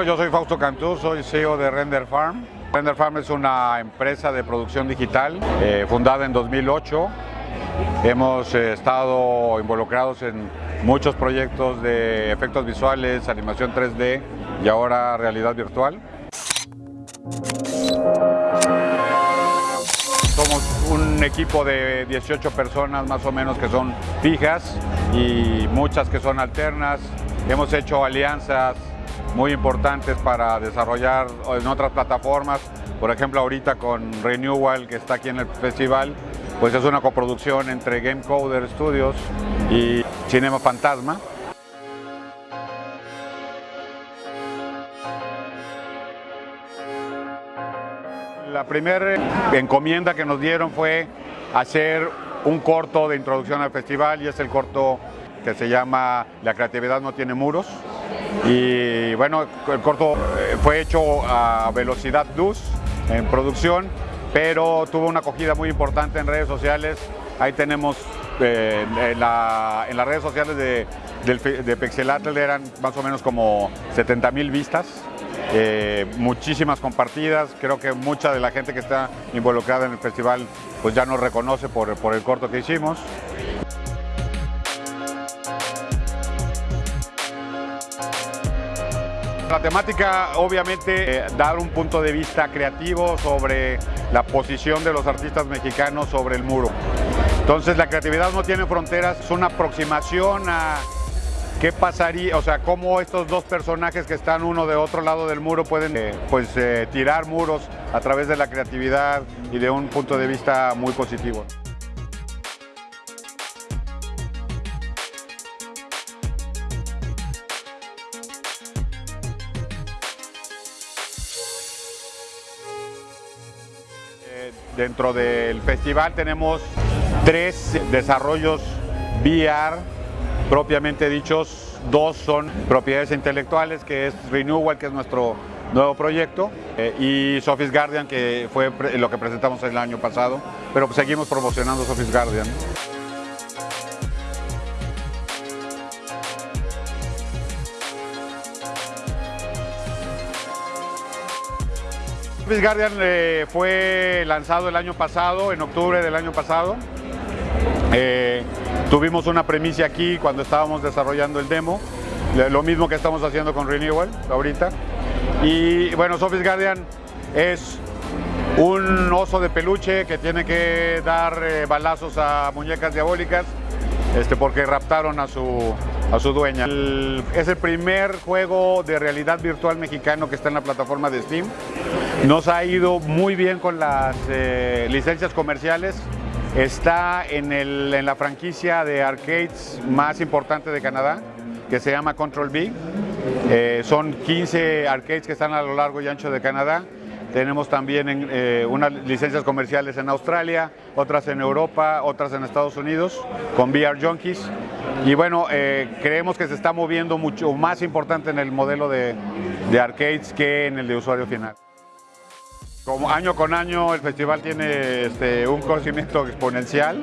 Yo soy Fausto Cantú, soy CEO de Render Farm. Render Farm es una empresa de producción digital eh, fundada en 2008. Hemos eh, estado involucrados en muchos proyectos de efectos visuales, animación 3D y ahora realidad virtual. Somos un equipo de 18 personas más o menos que son fijas y muchas que son alternas. Hemos hecho alianzas muy importantes para desarrollar en otras plataformas, por ejemplo ahorita con Renewal que está aquí en el festival, pues es una coproducción entre Game Coder Studios y Cinema Fantasma. La primera encomienda que nos dieron fue hacer un corto de introducción al festival y es el corto que se llama La creatividad no tiene muros. Y bueno, el corto eh, fue hecho a velocidad luz en producción, pero tuvo una acogida muy importante en redes sociales. Ahí tenemos eh, en, las redes sociales de, de Pixelatl eran más o menos como 70 mil vistas. Eh, muchísimas compartidas, creo que mucha de la gente que está involucrada en el festival pues ya nos reconoce por, por el corto que hicimos. La temática, obviamente, eh, dar un punto de vista creativo sobre la posición de los artistas mexicanos sobre el muro. Entonces, la creatividad no tiene fronteras, es una aproximación a qué pasaría, o sea, cómo estos dos personajes que están uno de otro lado del muro pueden eh, pues, eh, tirar muros a través de la creatividad y de un punto de vista muy positivo. Dentro del festival tenemos tres desarrollos VR propiamente dichos. Dos son propiedades intelectuales, que es Renewal, que es nuestro nuevo proyecto, eh, y Sophie's Guardian, que fue lo que presentamos el año pasado, pero seguimos promocionando Sophie's Guardian. Office Guardian eh, fue lanzado el año pasado, en octubre del año pasado. Eh, tuvimos una premisa aquí cuando estábamos desarrollando el demo, lo mismo que estamos haciendo con Renewal ahorita. Y bueno, Office Guardian es un oso de peluche que tiene que dar eh, balazos a muñecas diabólicas este, porque raptaron a su, a su dueña. es el primer juego de realidad virtual mexicano que está en la plataforma de Steam. Nos ha ido muy bien con las eh, licencias comerciales. Está en, la franquicia de arcades más importante de Canadá, que se llama Control B. Eh, son 15 arcades que están a lo largo y ancho de Canadá. Tenemos también eh, unas licencias comerciales en Australia, otras en Europa, otras en Estados Unidos, con VR Junkies. Y bueno, creemos que se está moviendo mucho más importante en el modelo de, de arcades que en el de usuario final. Como año con año el festival tiene este, un conocimiento exponencial,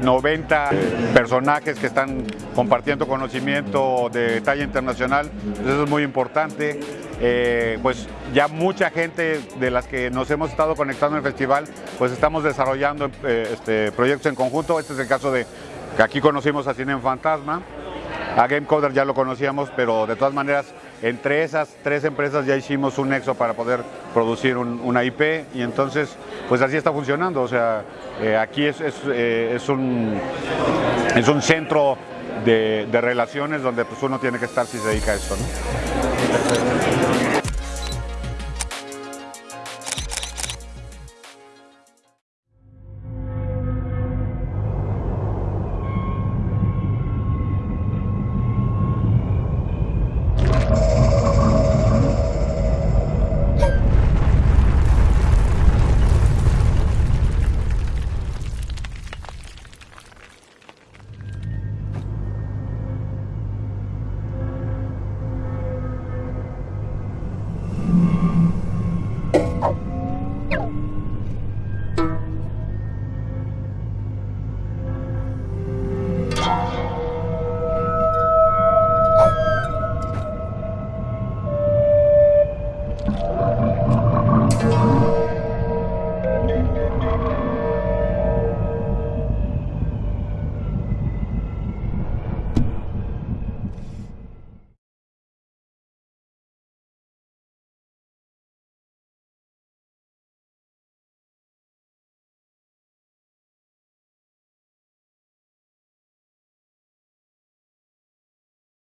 90 eh, personajes que están compartiendo conocimiento de talla internacional, eso es muy importante. Eh, pues ya mucha gente de las que nos hemos estado conectando en el festival, pues estamos desarrollando eh, este, proyectos en conjunto. Este es el caso de que aquí conocimos a Cine Fantasma, a Gamecoder ya lo conocíamos, pero de todas maneras, entre esas tres empresas ya hicimos un nexo para poder producir una IP y entonces, pues así está funcionando. O sea, eh, aquí es, eh, es, un, es un centro de, relaciones donde pues uno tiene que estar si se dedica a esto. ¿no?